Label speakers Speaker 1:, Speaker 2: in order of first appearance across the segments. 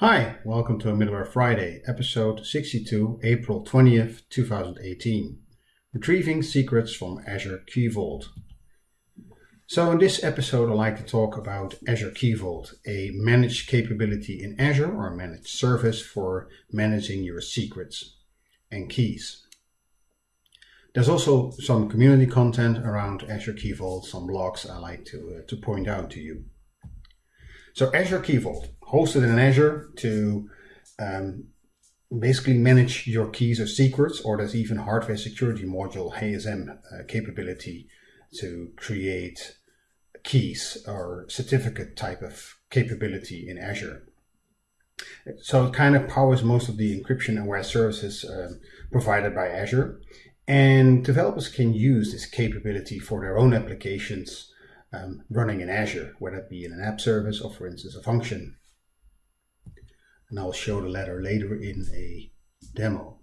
Speaker 1: Hi, welcome to a Middleware Friday, episode 62, April 20th, 2018. Retrieving secrets from Azure Key Vault. So in this episode, I'd like to talk about Azure Key Vault, a managed capability in Azure or a managed service for managing your secrets and keys. There's also some community content around Azure Key Vault, some blogs I like to, uh, to point out to you. So Azure Key Vault, hosted in Azure to um, basically manage your keys or secrets, or there's even hardware security module HASM uh, capability to create keys or certificate type of capability in Azure. So it kind of powers most of the encryption aware services um, provided by Azure. And developers can use this capability for their own applications um, running in Azure, whether it be in an app service or, for instance, a function. And I'll show the latter later in a demo.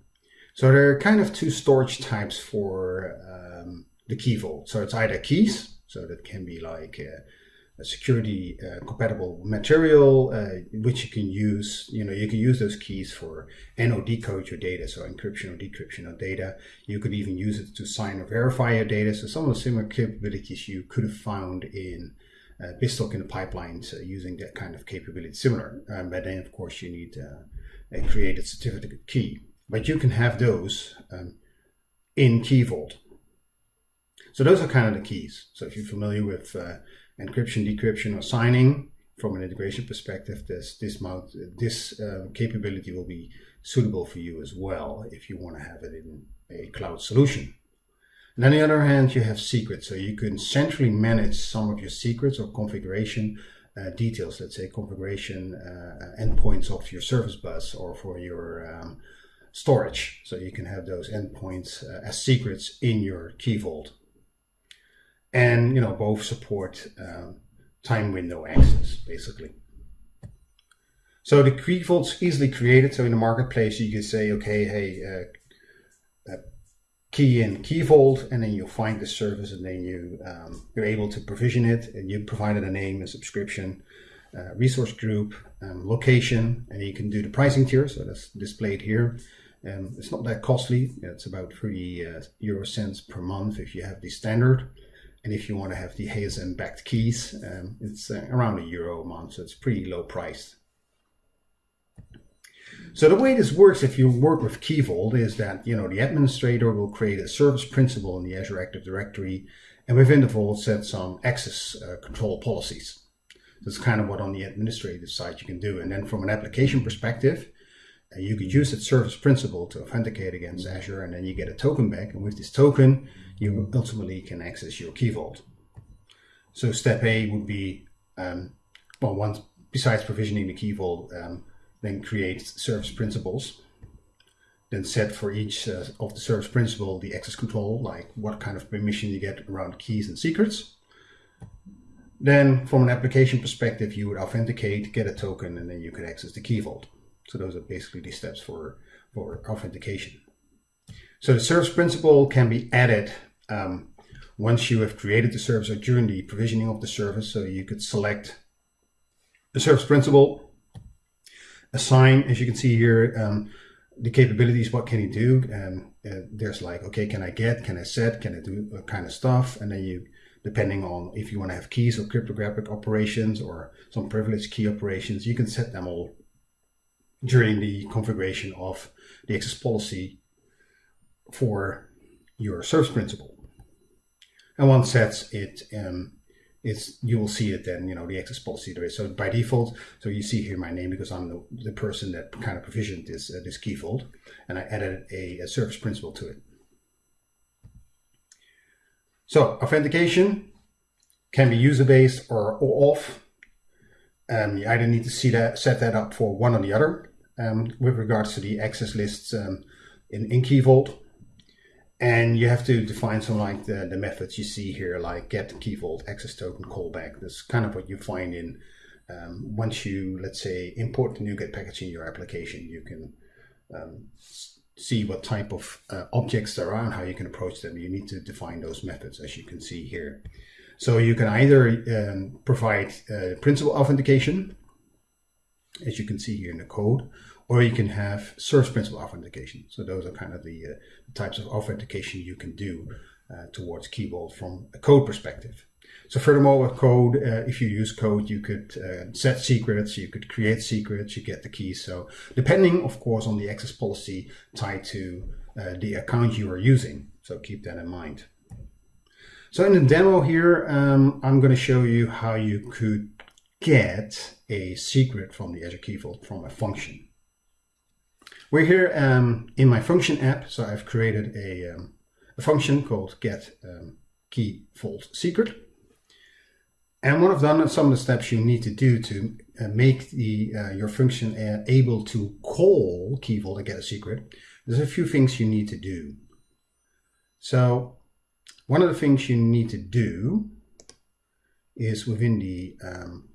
Speaker 1: So there are kind of two storage types for um, the key vault. So it's either keys, so that can be like a security uh, compatible material, uh, which you can use. You know, you can use those keys for and or decode your data, so encryption or decryption of data. You could even use it to sign or verify your data. So some of the similar capabilities you could have found in uh, BizTalk in the pipelines uh, using that kind of capability, similar. Um, but then, of course, you need uh, a created certificate key. But you can have those um, in Key Vault. So those are kind of the keys. So if you're familiar with uh, encryption, decryption, or signing from an integration perspective, this this mount this uh, capability will be suitable for you as well if you want to have it in a cloud solution. And on the other hand, you have secrets, so you can centrally manage some of your secrets or configuration uh, details. Let's say configuration uh, endpoints of your service bus or for your um, storage. So you can have those endpoints uh, as secrets in your key vault and you know both support um, time window access basically. So the key vault's easily created. So in the marketplace, you can say, okay, hey, uh, key in key vault, and then you find the service, and then you um, you're able to provision it, and you provided a name, a subscription, uh, resource group, um, location, and you can do the pricing tier. So that's displayed here. Um, it's not that costly. It's about 30 uh, euro cents per month if you have the standard. And if you want to have the HASM backed keys, um, it's uh, around a euro a month, so it's pretty low priced. So the way this works if you work with Key Vault is that you know the administrator will create a service principal in the Azure Active Directory and within the vault set some access uh, control policies. That's kind of what on the administrative side you can do. And then from an application perspective, uh, you could use that service principal to authenticate against Azure and then you get a token back. And with this token, you ultimately can access your key vault. So step A would be, um, well, once besides provisioning the key vault, um, then create service principles, Then set for each uh, of the service principle the access control, like what kind of permission you get around keys and secrets. Then from an application perspective, you would authenticate, get a token, and then you could access the key vault. So those are basically the steps for, for authentication. So the service principle can be added um, once you have created the service or during the provisioning of the service. So you could select the service principal, assign, as you can see here, um, the capabilities, what can you do? And uh, there's like, okay, can I get, can I set, can I do uh, kind of stuff? And then you, depending on if you want to have keys or cryptographic operations or some privileged key operations, you can set them all during the configuration of the access policy for your service principal. And once sets it, um, it's you will see it then, you know, the access policy there is. So by default, so you see here my name because I'm the, the person that kind of provisioned this, uh, this key vault and I added a, a service principal to it. So authentication can be user-based or, or off. Um, you either need to see that, set that up for one or the other um, with regards to the access lists um, in, in Key Vault. And you have to define some like the, the methods you see here, like get key vault, access token, callback. That's kind of what you find in um, once you, let's say, import the NuGet package in your application, you can um, see what type of uh, objects there are and how you can approach them. You need to define those methods, as you can see here. So you can either um, provide uh, principal authentication, as you can see here in the code, or you can have service principal authentication. So those are kind of the, uh, types of authentication you can do uh, towards Key Vault from a code perspective. So furthermore, with code, uh, if you use code, you could uh, set secrets, you could create secrets, you get the keys. So depending, of course, on the access policy tied to uh, the account you are using. So keep that in mind. So in the demo here, um, I'm going to show you how you could get a secret from the Azure Key Vault from a function. We're here um, in my function app, so I've created a, um, a function called get um, key vault secret. And what I've done, are some of the steps you need to do to uh, make the uh, your function able to call key vault and get a secret, there's a few things you need to do. So one of the things you need to do is within the, um,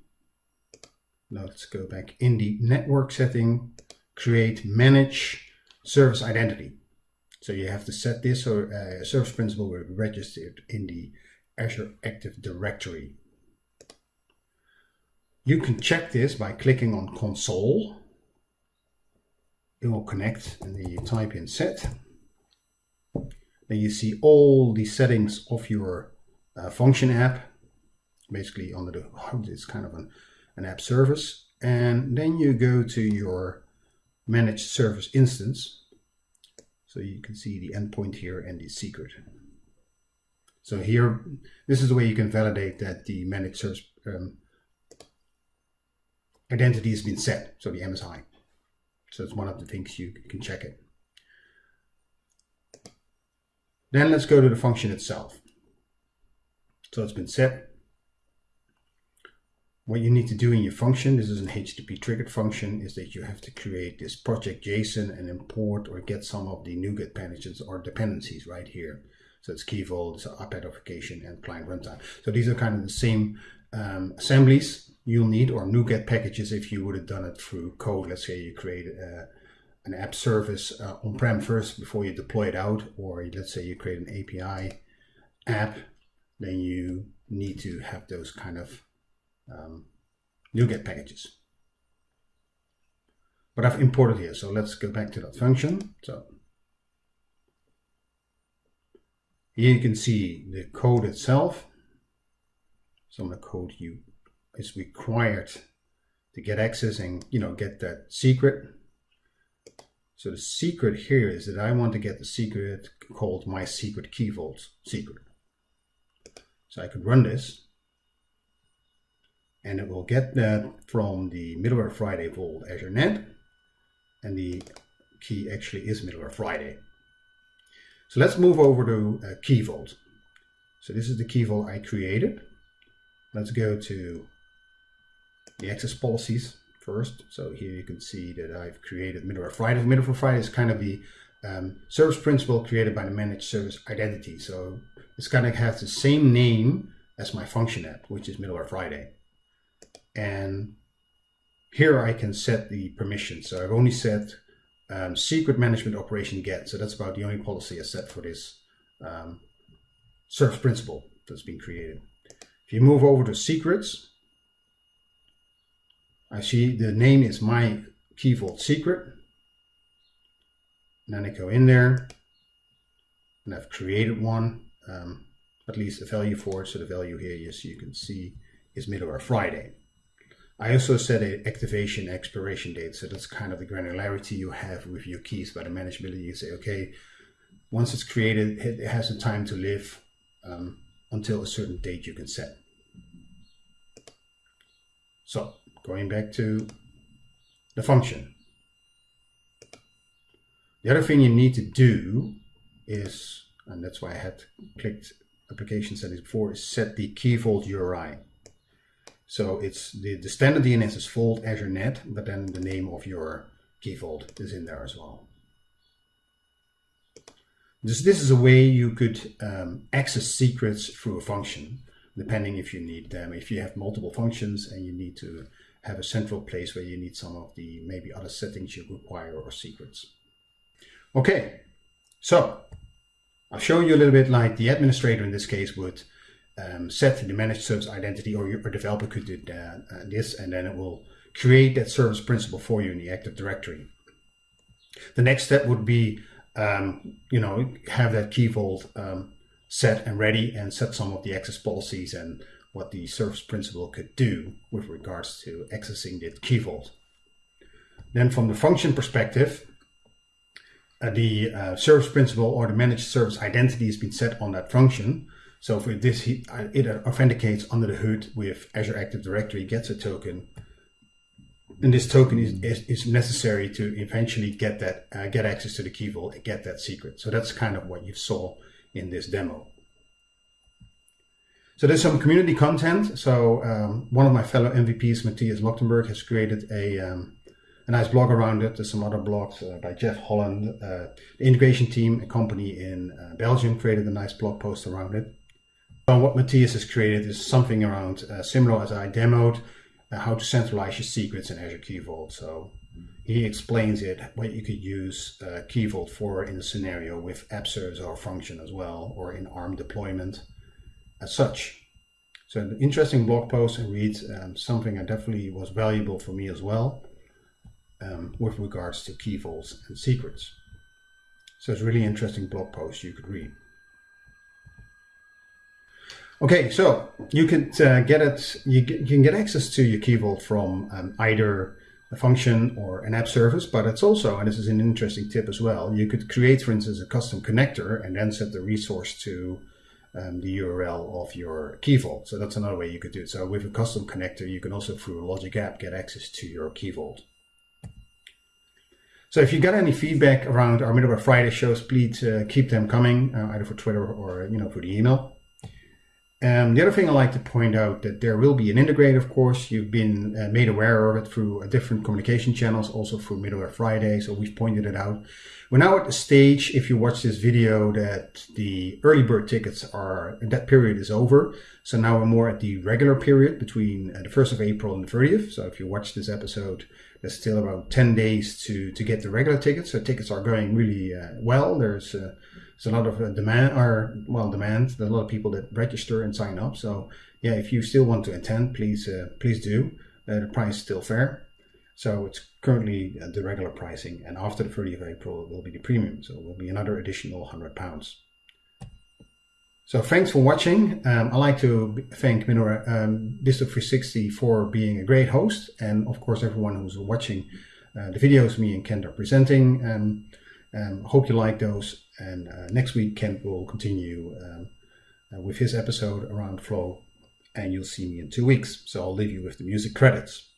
Speaker 1: let's go back, in the network setting, create manage service identity. So you have to set this so uh, service principal will be registered in the Azure Active Directory. You can check this by clicking on console. It will connect and then you type in set. Then you see all the settings of your uh, function app. Basically under the it's kind of an, an app service. And then you go to your managed service instance. So you can see the endpoint here and the secret. So here, this is the way you can validate that the managed service um, identity has been set, so the MSI. So it's one of the things you can check it. Then let's go to the function itself. So it's been set. What you need to do in your function, this is an HTTP triggered function, is that you have to create this project JSON and import or get some of the NuGet packages or dependencies right here. So it's key vault, so app application and client runtime. So these are kind of the same um, assemblies you'll need or NuGet packages if you would have done it through code. Let's say you create uh, an app service uh, on-prem first before you deploy it out, or let's say you create an API app, then you need to have those kind of um, NuGet packages. But I've imported here, so let's go back to that function. So here you can see the code itself. Some of the code you is required to get access and you know get that secret. So the secret here is that I want to get the secret called my secret key vault secret. So I could run this and it will get that from the middleware Friday vault Azure Net and the key actually is middleware Friday. So let's move over to uh, key vault. So this is the key vault I created. Let's go to the access policies first. So here you can see that I've created Middleware Friday. Middleware Friday is kind of the um, service principal created by the managed service identity. So it's kind of has the same name as my function app, which is Middleware Friday. And here I can set the permissions. So I've only set um, secret management operation get. So that's about the only policy I set for this um, service principal that's been created. If you move over to secrets, I see the name is my key vault secret. And then I go in there and I've created one, um, at least a value for it. So the value here, yes, you can see is middle middleware Friday. I also set an activation expiration date. So that's kind of the granularity you have with your keys by the manageability. You say, okay, once it's created, it has a time to live um, until a certain date you can set. So going back to the function. The other thing you need to do is, and that's why I had clicked application settings before, is set the key vault URI. So it's the, the standard DNS is vault Azure Net, but then the name of your key vault is in there as well. This, this is a way you could um, access secrets through a function, depending if you need them. If you have multiple functions and you need to have a central place where you need some of the maybe other settings you require or secrets. Okay, so I'll show you a little bit like the administrator in this case would um, set the managed service identity or your developer could do that, uh, this and then it will create that service principal for you in the Active Directory. The next step would be, um, you know, have that key vault um, set and ready and set some of the access policies and what the service principal could do with regards to accessing that key vault. Then from the function perspective, uh, the uh, service principal or the managed service identity has been set on that function. So for this, uh, it authenticates under the hood with Azure Active Directory, gets a token, and this token is, is, is necessary to eventually get that uh, get access to the key vault and get that secret. So that's kind of what you saw in this demo. So there's some community content. So um, one of my fellow MVPs, Mattias Lögdberg, has created a um, a nice blog around it. There's some other blogs uh, by Jeff Hollan. Uh, the integration team, a company in uh, Belgium, created a nice blog post around it. What Matthias has created is something around uh, similar as I demoed, uh, how to centralize your secrets in Azure Key Vault. So he explains it, what you could use uh, Key Vault for in a scenario with app service or function as well, or in ARM deployment as such. So an interesting blog post and read, um, something that definitely was valuable for me as well um, with regards to key vaults and secrets. So it's really interesting blog post you could read. Okay, so you can uh, get it. You, you, can get access to your key vault from um, either a function or an app service, but it's also, and this is an interesting tip as well, you could create, for instance, a custom connector and then set the resource to um, the URL of your key vault. So that's another way you could do it. So with a custom connector, you can also through a Logic app get access to your key vault. So if you got any feedback around our Middleware Friday shows, please uh, keep them coming, uh, either for Twitter or you know for the email. Um, the other thing I like to point out that there will be an integrator, of course. You've been uh, made aware of it through uh, different communication channels, also through Middleware Friday. So we've pointed it out. We're now at the stage, if you watch this video, that the early bird tickets are, that period is over. So now we're more at the regular period between uh, the 1st of April and the 30th. So if you watch this episode, there's still about 10 days to, to get the regular tickets. So tickets are going really uh, well. There's, uh, there's a lot of uh, demand, or well, demand. There's a lot of people that register and sign up. So yeah, if you still want to attend, please uh, please do. Uh, the price is still fair. So it's currently uh, the regular pricing, and after the 30th of April, it will be the premium. So it will be another additional 100 pounds. So thanks for watching. Um, I'd like to thank Minora um, Distro360 for being a great host, and of course everyone who's watching uh, the videos me and Kent are presenting. Um, um, hope you like those, and uh, next week Kent will continue um, uh, with his episode around Flow, and you'll see me in two weeks. So I'll leave you with the music credits.